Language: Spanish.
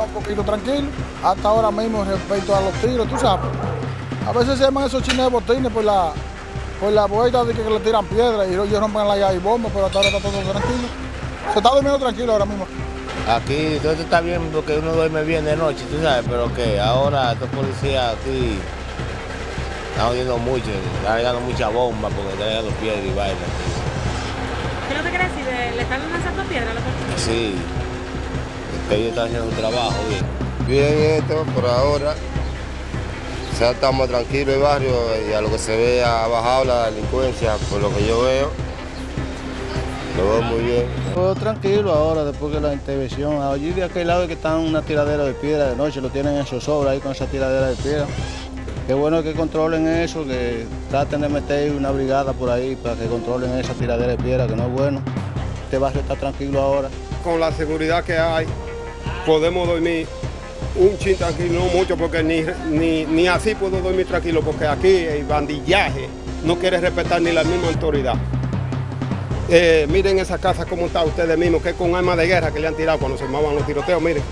un poquito tranquilo. Hasta ahora mismo respecto a los tiros, tú sabes. A veces se llaman esos chinos de botines por la, por la vuelta de que, le tiran piedras y ellos rompen la llave y bomba, pero hasta ahora está todo tranquilo. Se está durmiendo tranquilo ahora mismo. Aquí todo está bien porque uno duerme bien de noche, tú sabes, pero que ahora estos policías aquí están oyendo mucho, están llegando mucha bomba porque están llegando piedras y vainas. ¿Qué es lo que quiere decir? ¿Le están lanzando piedras a los policías? Sí, que ellos están haciendo un trabajo bien. Bien esto por ahora. Ya estamos tranquilos el barrio y a lo que se ve ha bajado la delincuencia, por lo que yo veo. Lo veo muy bien. Todo tranquilo ahora, después de la intervención. Allí de aquel lado que están una tiradera de piedra de noche, lo tienen en zozobra ahí con esa tiradera de piedra. Qué bueno que controlen eso, que traten de meter una brigada por ahí para que controlen esa tiradera de piedra, que no es bueno. Este barrio está tranquilo ahora. Con la seguridad que hay, podemos dormir un chin tranquilo, no mucho, porque ni, ni, ni así puedo dormir tranquilo, porque aquí el bandillaje no quiere respetar ni la misma autoridad. Eh, miren esa casa como está ustedes mismos, que con armas de guerra que le han tirado cuando se armaban los tiroteos, miren.